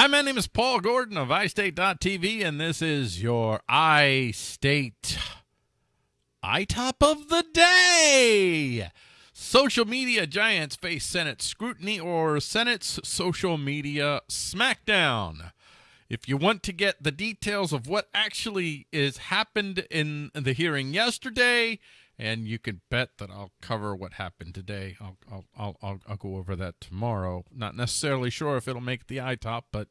Hi, my name is Paul Gordon of iState.tv, and this is your iState iTop of the day. Social media giants face Senate scrutiny or Senate's social media smackdown. If you want to get the details of what actually is happened in the hearing yesterday, and you can bet that I'll cover what happened today. I'll I'll I'll I'll, I'll go over that tomorrow. Not necessarily sure if it'll make the iTop, but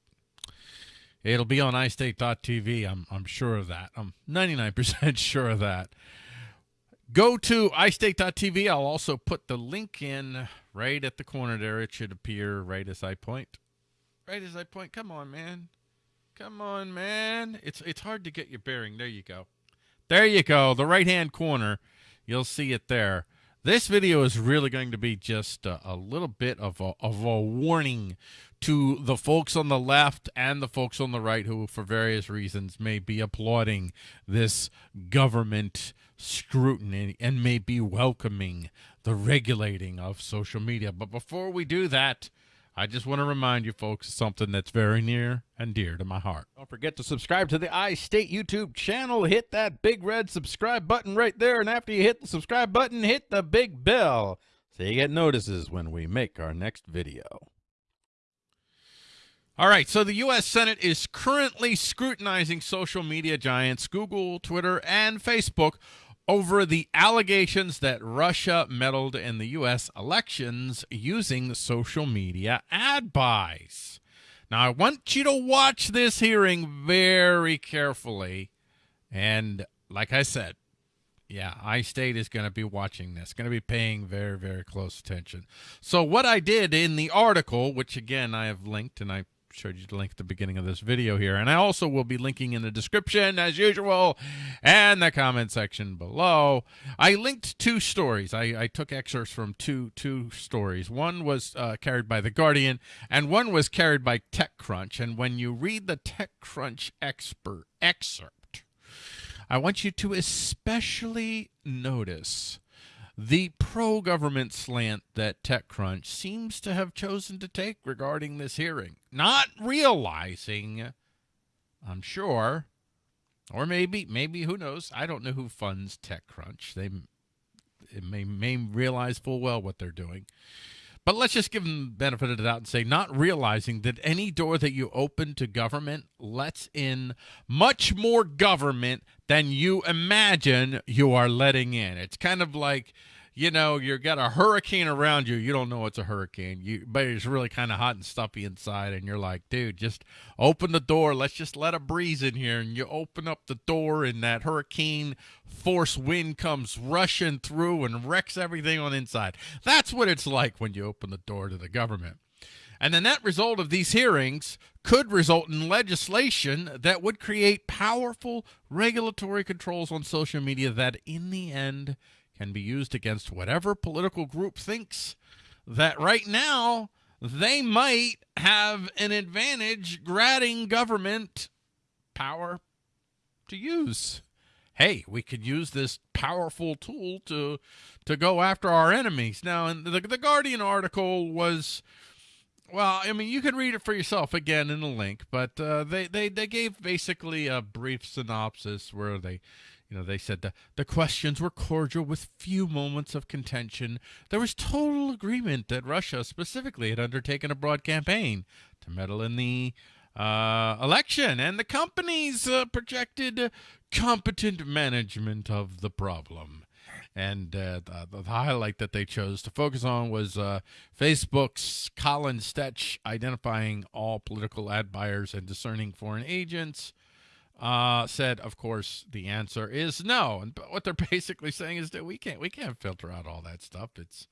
it'll be on iState.tv. I'm I'm sure of that. I'm 99% sure of that. Go to iState.tv. I'll also put the link in right at the corner there. It should appear right as I point. Right as I point. Come on, man. Come on, man. It's it's hard to get your bearing. There you go. There you go. The right hand corner. You'll see it there. This video is really going to be just a, a, little bit of a, of a warning to the folks on the left and the folks on the right who, for various reasons, may be applauding this government scrutiny and may be welcoming the regulating of social media. But before we do that, I just want to remind you folks of something that's very near and dear to my heart. Don't forget to subscribe to the iState YouTube channel. Hit that big red subscribe button right there. And after you hit the subscribe button, hit the big bell so you get notices when we make our next video. All right, so the U.S. Senate is currently scrutinizing social media giants Google, Twitter, and Facebook over the allegations that Russia meddled in the U.S. elections using social media ad buys. Now, I want you to watch this hearing very carefully. And like I said, yeah, iState is going to be watching this, going to be paying very, very close attention. So, what I did in the article, which again I have linked and I showed you the link at the beginning of this video here. And I also will be linking in the description as usual and the comment section below. I linked two stories. I, I took excerpts from two two stories. One was uh, carried by The Guardian and one was carried by TechCrunch. And when you read the TechCrunch expert excerpt, I want you to especially notice the pro government slant that TechCrunch seems to have chosen to take regarding this hearing, not realizing, I'm sure, or maybe, maybe who knows? I don't know who funds TechCrunch. They may, may realize full well what they're doing. But let's just give them the benefit of the doubt and say, not realizing that any door that you open to government lets in much more government than you imagine you are letting in. It's kind of like you know, you've got a hurricane around you. You don't know it's a hurricane. You, but it's really kind of hot and stuffy inside, and you're like, dude, just open the door. Let's just let a breeze in here. And you open up the door, and that hurricane force wind comes rushing through and wrecks everything on inside. That's what it's like when you open the door to the government. And the net result of these hearings could result in legislation that would create powerful regulatory controls on social media that, in the end, can be used against whatever political group thinks that right now they might have an advantage granting government power to use. Hey, we could use this powerful tool to to go after our enemies. Now, and the the Guardian article was well, I mean, you can read it for yourself again in the link, but uh, they, they, they gave basically a brief synopsis where they you know, they said the, the questions were cordial with few moments of contention. There was total agreement that Russia specifically had undertaken a broad campaign to meddle in the uh, election and the company's uh, projected competent management of the problem. And uh, the, the, highlight that they chose to focus on was uh, Facebook's Colin Stretch identifying all political ad buyers and discerning foreign agents uh, said, of course, the answer is no. And what they're basically saying is that we can't we can't filter out all that stuff. It's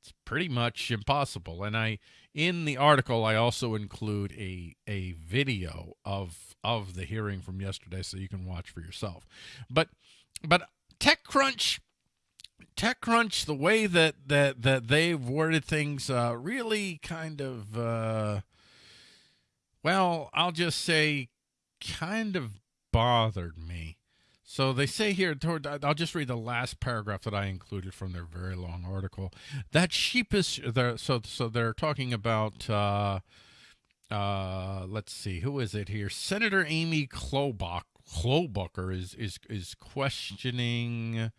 it's pretty much impossible. And I in the article I also include a a video of of the hearing from yesterday so you can watch for yourself. But but TechCrunch TechCrunch, the way that that that they've worded things, uh, really kind of, uh, well, I'll just say, kind of bothered me. So they say here, toward, I'll just read the last paragraph that I included from their very long article. That sheepish, so so they're talking about uh, uh, let's see, who is it here? Senator Amy Klobuchar, Klobuchar is is is questioning.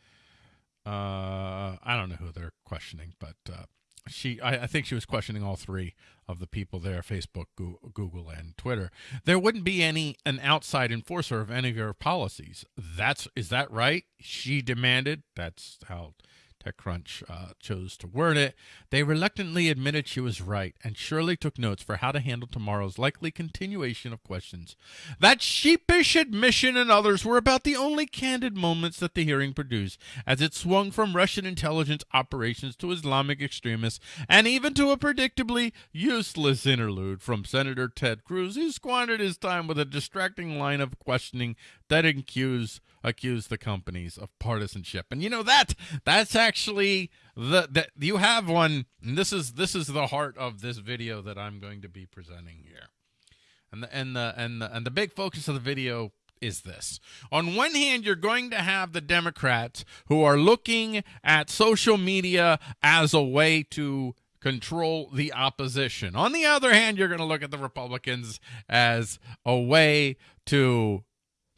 Uh, I don't know who they're questioning, but uh, she, I, I, think she was questioning all three of the people there: Facebook, Google, and Twitter. There wouldn't be any an outside enforcer of any of your policies. That's is that right? She demanded. That's how TechCrunch uh, chose to word it. They reluctantly admitted she was right and surely took notes for how to handle tomorrow's likely continuation of questions. That sheepish admission and others were about the only candid moments that the hearing produced, as it swung from Russian intelligence operations to Islamic extremists and even to a predictably useless interlude from Senator Ted Cruz, who squandered his time with a distracting line of questioning that accuse accuse the companies of partisanship. And you know that that's actually the that you have one and this is this is the heart of this video that I'm going to be presenting here. And the and the and the, and the big focus of the video is this. On one hand, you're going to have the Democrats who are looking at social media as a way to control the opposition. On the other hand, you're going to look at the Republicans as a way to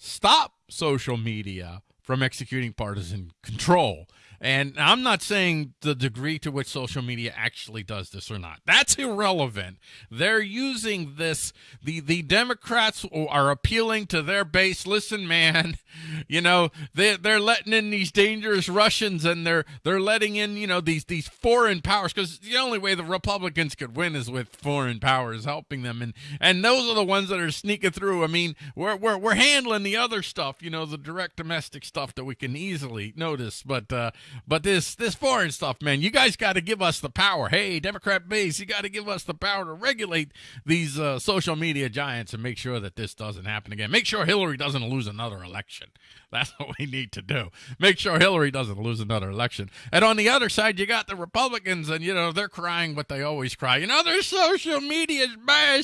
stop social media from executing partisan control. And I'm not saying the degree to which social media actually does this or not. That's irrelevant. They're using this. The, the Democrats are appealing to their base. Listen, man, you know, they, they're letting in these dangerous Russians and they're, they're letting in, you know, these, these foreign powers because the only way the Republicans could win is with foreign powers helping them. And, and those are the ones that are sneaking through. I mean, we're, we're, we're handling the other stuff, you know, the direct domestic stuff that we can easily notice. But, uh, but this this foreign stuff, man, you guys got to give us the power. Hey, Democrat base, you got to give us the power to regulate these uh, social media giants and make sure that this doesn't happen again. Make sure Hillary doesn't lose another election. That's what we need to do. Make sure Hillary doesn't lose another election. And on the other side, you got the Republicans, and you know they're crying what they always cry. You know, their social media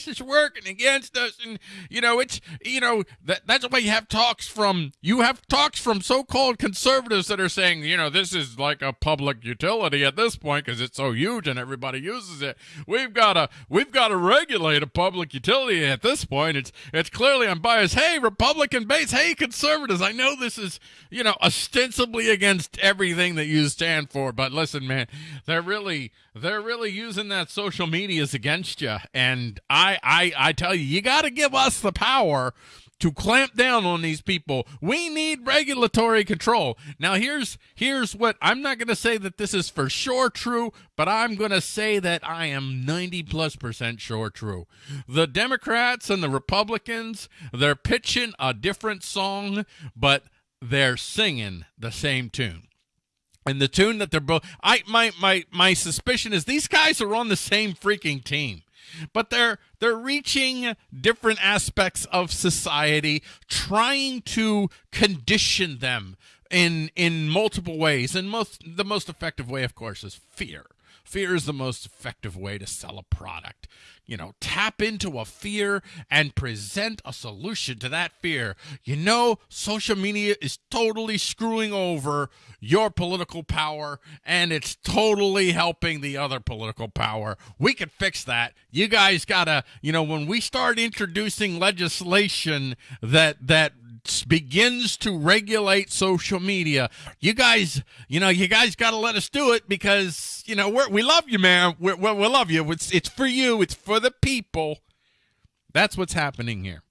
is working against us, and you know it's you know that that's why you have talks from you have talks from so-called conservatives that are saying you know this is like a public utility at this point because it's so huge and everybody uses it. We've got to we've got to regulate a public utility at this point. It's it's clearly unbiased. Hey, Republican base. Hey, conservatives. I know this is, you know, ostensibly against everything that you stand for. But listen, man, they're really they're really using that social medias against you. And I I I tell you, you got to give us the power to clamp down on these people. We need regulatory control. Now here's here's what I'm not going to say that this is for sure true, but I'm going to say that I am 90 plus percent sure true. The Democrats and the Republicans, they're pitching a different song, but they're singing the same tune. And the tune that they're both I my my my suspicion is these guys are on the same freaking team. But they're they're reaching different aspects of society trying to condition them in in multiple ways. And most the most effective way of course is fear. Fear is the most effective way to sell a product you know, tap into a fear and present a solution to that fear. You know, social media is totally screwing over your political power and it's totally helping the other political power. We can fix that. You guys got to, you know, when we start introducing legislation that that begins to regulate social media. You guys, you know, you guys got to let us do it because you know we we love you, man. We we love you. It's it's for you. It's for the people. That's what's happening here,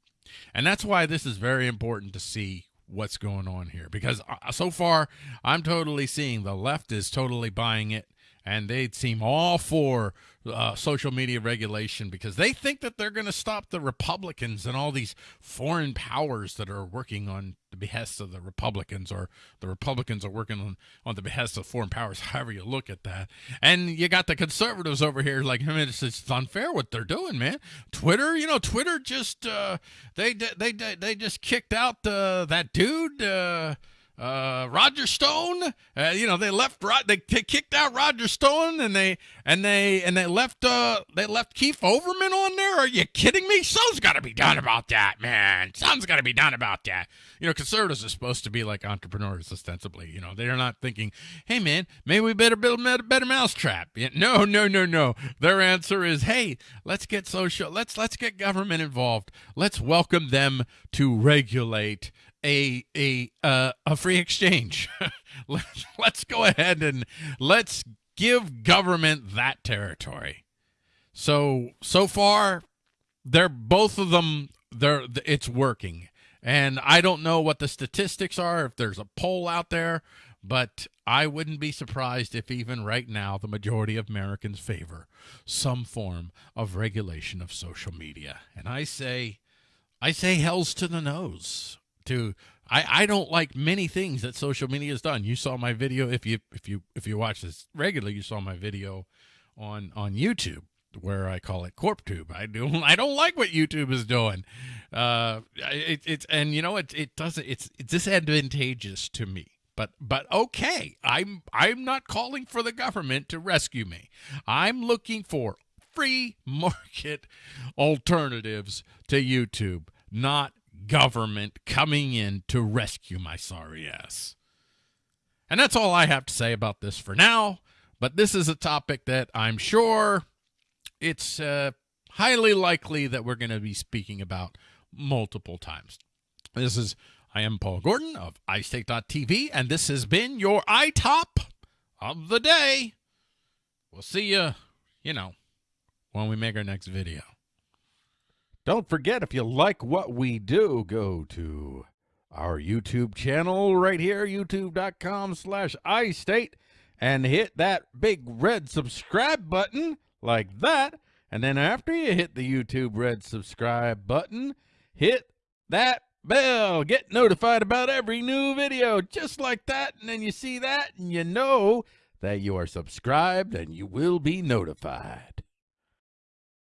and that's why this is very important to see what's going on here because uh, so far I'm totally seeing the left is totally buying it and they seem all for uh, social media regulation because they think that they're going to stop the Republicans and all these foreign powers that are working on the behest of the Republicans, or the Republicans are working on, on the behest of foreign powers, however you look at that. And you got the conservatives over here like, I mean, it's, it's unfair what they're doing, man. Twitter, you know, Twitter just, uh, they, they, they, they just kicked out uh, that dude. Uh, uh, Roger Stone. Uh, you know, they left. They, they kicked out Roger Stone, and they and they and they left. Uh, they left Keith Olbermann on there. Are you kidding me? Something's got to be done about that, man. Something's got to be done about that. You know, conservatives are supposed to be like entrepreneurs, ostensibly. You know, they're not thinking, "Hey, man, maybe we better build a better mousetrap." No, no, no, no. Their answer is, "Hey, let's get social. Let's let's get government involved. Let's welcome them to regulate." A a uh, a free exchange. let's go ahead and let's give government that territory. So so far, they're both of them. They're it's working, and I don't know what the statistics are. If there's a poll out there, but I wouldn't be surprised if even right now the majority of Americans favor some form of regulation of social media. And I say, I say, hell's to the nose to I, I don't like many things that social media has done. You saw my video if you if you if you watch this regularly, you saw my video on on YouTube where I call it CorpTube. I do I don't like what YouTube is doing. Uh, it, it's and you know it it doesn't it's it's disadvantageous to me. But but okay, I'm I'm not calling for the government to rescue me. I'm looking for free market alternatives to YouTube, not government coming in to rescue my sorry ass. And that's all I have to say about this for now. But this is a topic that I'm sure it's uh, highly likely that we're going to be speaking about multiple times. This is, I am Paul Gordon of iState.tv, and this has been your iTop of the day. We'll see you, you know, when we make our next video. Don't forget, if you like what we do, go to our YouTube channel right here, youtube.com slash iState, and hit that big red subscribe button like that. And then after you hit the YouTube red subscribe button, hit that bell. Get notified about every new video just like that. And then you see that and you know that you are subscribed and you will be notified.